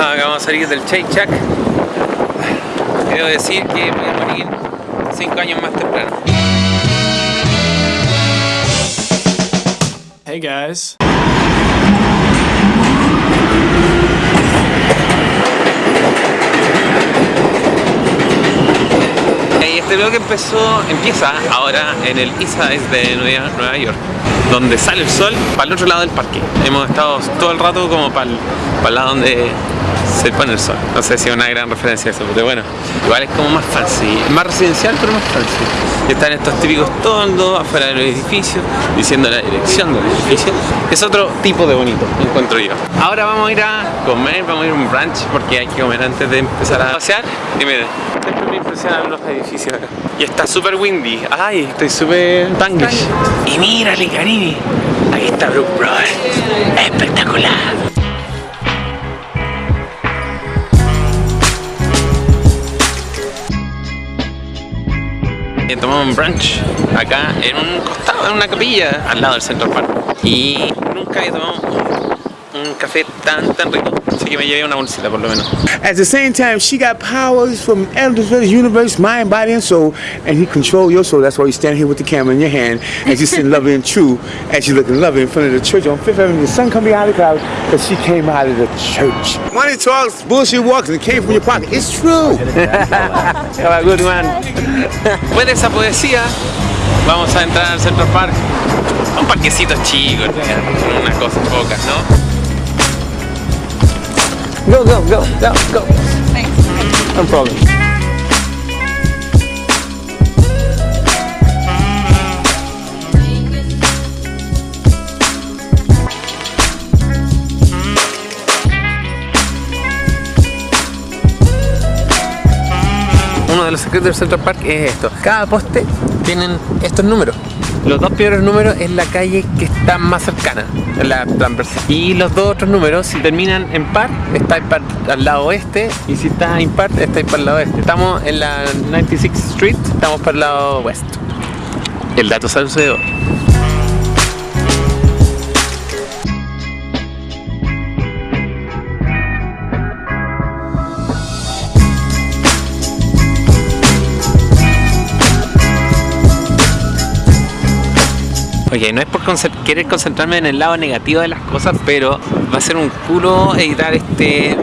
Acabamos de salir del Shake Shack. Quiero decir que voy a morir 5 años más temprano. Hey guys. Este vlog empezó, empieza ahora en el Side de Nueva, Nueva York, donde sale el sol para el otro lado del parque. Hemos estado todo el rato como para el, para el lado donde se pone el sol. No sé si es una gran referencia a eso, pero bueno, igual es como más fancy, más residencial pero más fancy. Y están estos típicos tondos afuera del edificio, diciendo la dirección del edificio. Es otro tipo de bonito, encuentro yo. Ahora vamos a ir a comer, vamos a ir a un brunch porque hay que comer antes de empezar a pasear. Y miren, siempre me impresionan los edificios acá. Y está súper windy. Ay, estoy súper tanglish. Y mírale, Caribe. Ahí está Brook Brothers. Espectacular. Tomamos un brunch acá en un costado, en una capilla al lado del Central Park. Y nunca había tomado un, café tan tan rico así que me llevé una bolsita por lo menos At the same time, she got powers from Elder's universe, mind, body, and soul, and he control your soul. That's why you stand here with the camera in your hand, and you sitting loving and true, as you looking loving in front of the church on Fifth Avenue. The sun coming out of the clouds, because she came out of the church. Money talks, bullshit walks, and it came from your pocket. It's true. Have a good one. Después de esa poesía vamos a entrar al Central Park un parquecito chico con unas cosas pocas ¿no? Go, go, go, go, go. No problem. Uno de los secretos del Central Park es esto. Cada poste tienen estos números. Los dos primeros números es la calle que está más cercana, la transversal. Y los dos otros números, si terminan en par, está al lado oeste. Y si está impar, está para el lado oeste. Estamos en la 96th Street, estamos para el lado oeste. El dato salso Oye, no es por querer concentrarme en el lado negativo de las cosas, pero va a ser un culo editar este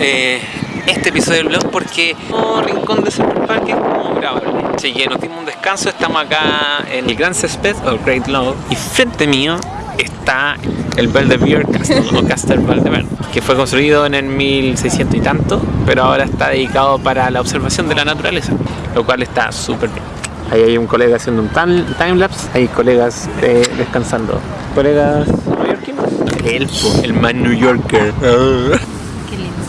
eh, este episodio del blog porque como rincón de Central Park es como grabable. Así que nos dimos un descanso, estamos acá en el Grand Césped o Great Lawn y frente mío está el Belvedere Castle o Castle Belvedere que fue construido en el 1600 y tanto pero ahora está dedicado para la observación de la naturaleza lo cual está súper bien Ahí hay un colega haciendo un time, timelapse, hay colegas eh, descansando. Colegas neoyorquinos. El, po, el man New Yorker. Qué lindo.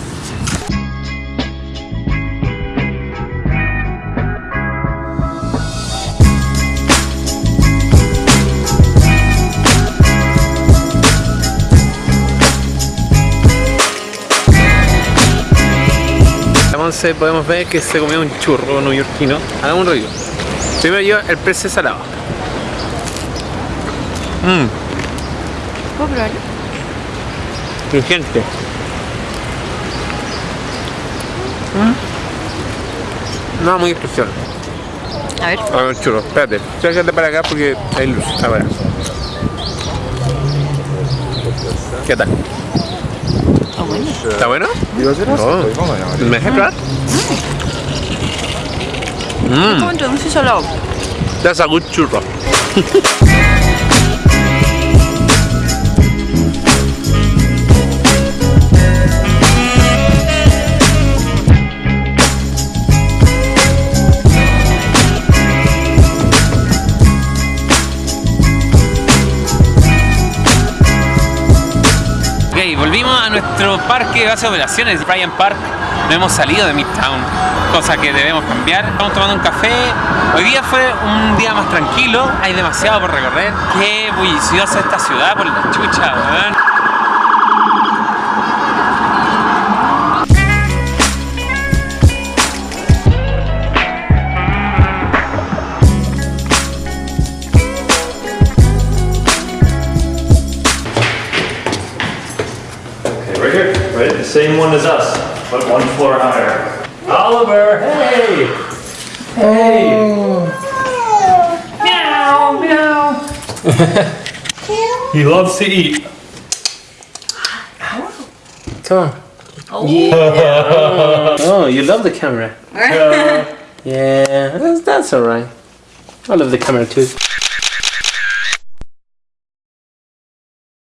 Podemos ver que se comió un churro neoyorquino. Hagamos un rollo. Primero yo el precio salado. Mmm, ¿Puedo probarlo? crujiente. Mm. No, muy especial. A ver. A ver, churro, espérate. Sácate para acá porque hay luz. Ahora. ¿Qué tal? Está bueno. ¿Está bueno? No. ¿Me dejas probar? Mmm, Como entre dulce y salado. that's a good churro. Ok, volvimos a nuestro parque de base de operaciones, Bryant Park. No hemos salido de Midtown, cosa que debemos cambiar. Estamos tomando un café. Hoy día fue un día más tranquilo, hay demasiado por recorrer. Qué bulliciosa esta ciudad por la chucha, weón. Okay, right here, right? The same one as us, but one floor higher. Oliver, hey! Hey! Oh. Meow, meow. he loves to eat. Come on. Oh, yeah. oh you love the camera. Yeah, that's, that's alright. I love the camera too.